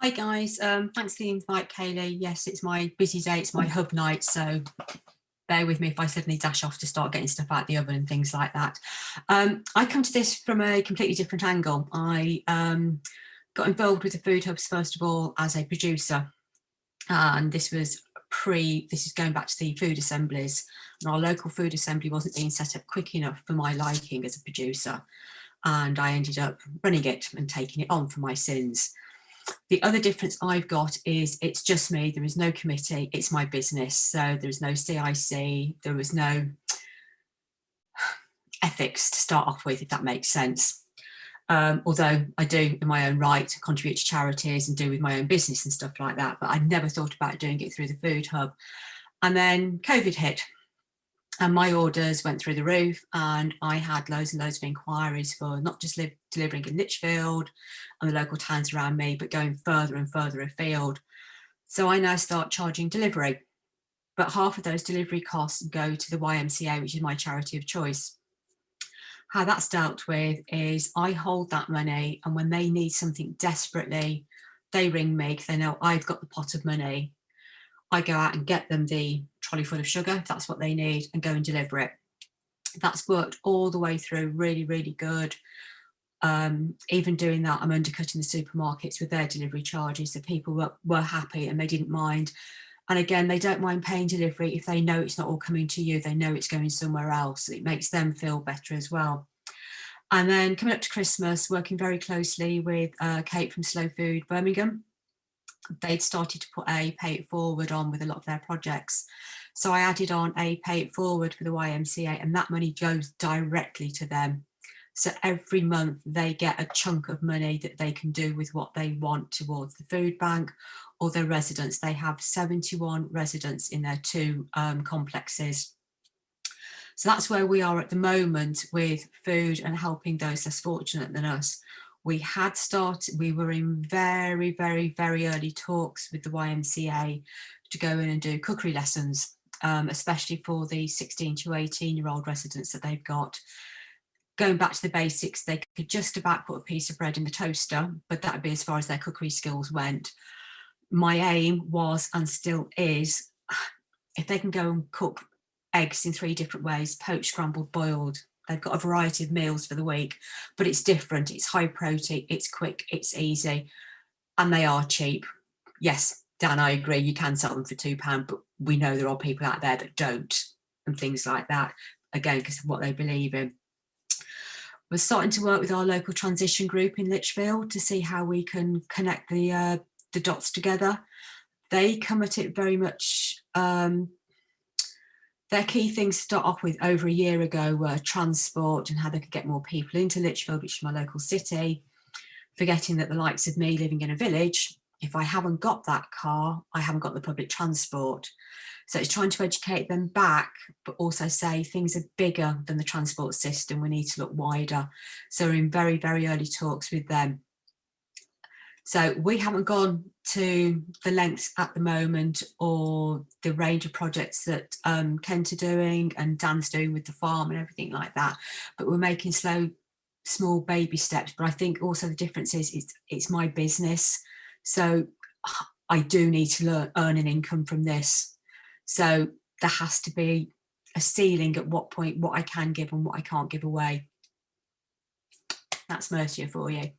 Hi guys, um, thanks for the invite Kaylee. Yes, it's my busy day, it's my hub night, so bear with me if I suddenly dash off to start getting stuff out the oven and things like that. Um, I come to this from a completely different angle. I um, got involved with the Food Hubs first of all as a producer and this was pre, this is going back to the food assemblies and our local food assembly wasn't being set up quick enough for my liking as a producer and I ended up running it and taking it on for my sins. The other difference I've got is it's just me, there is no committee, it's my business. So there's no CIC, there was no ethics to start off with, if that makes sense. Um, although I do in my own right contribute to charities and do with my own business and stuff like that, but I never thought about doing it through the food hub. And then COVID hit and my orders went through the roof and I had loads and loads of inquiries for not just live, delivering in Lichfield and the local towns around me, but going further and further afield. So I now start charging delivery, but half of those delivery costs go to the YMCA, which is my charity of choice. How that's dealt with is I hold that money and when they need something desperately, they ring me because they know I've got the pot of money I go out and get them the trolley full of sugar, if that's what they need, and go and deliver it. That's worked all the way through, really, really good. Um, even doing that, I'm undercutting the supermarkets with their delivery charges. So people were, were happy and they didn't mind. And again, they don't mind paying delivery if they know it's not all coming to you, they know it's going somewhere else. It makes them feel better as well. And then coming up to Christmas, working very closely with uh, Kate from Slow Food Birmingham, they'd started to put a pay it forward on with a lot of their projects. So I added on a pay it forward for the YMCA and that money goes directly to them. So every month they get a chunk of money that they can do with what they want towards the food bank or their residents. They have 71 residents in their two um, complexes. So that's where we are at the moment with food and helping those less fortunate than us we had started, we were in very, very, very early talks with the YMCA to go in and do cookery lessons, um, especially for the 16 to 18 year old residents that they've got. Going back to the basics, they could just about put a piece of bread in the toaster, but that would be as far as their cookery skills went. My aim was and still is, if they can go and cook eggs in three different ways, poached, scrambled, boiled, They've got a variety of meals for the week, but it's different. It's high protein, it's quick, it's easy, and they are cheap. Yes, Dan, I agree, you can sell them for £2, but we know there are people out there that don't and things like that, again, because of what they believe in. We're starting to work with our local transition group in Lichfield to see how we can connect the, uh, the dots together. They come at it very much um, their key things to start off with over a year ago were transport and how they could get more people into Lichfield, which is my local city, forgetting that the likes of me living in a village, if I haven't got that car, I haven't got the public transport. So it's trying to educate them back, but also say things are bigger than the transport system. We need to look wider. So we're in very, very early talks with them. So we haven't gone to the lengths at the moment or the range of projects that um, Kent are doing and Dan's doing with the farm and everything like that. But we're making slow, small baby steps. But I think also the difference is it's, it's my business. So I do need to learn, earn an income from this. So there has to be a ceiling at what point what I can give and what I can't give away. That's Mercia for you.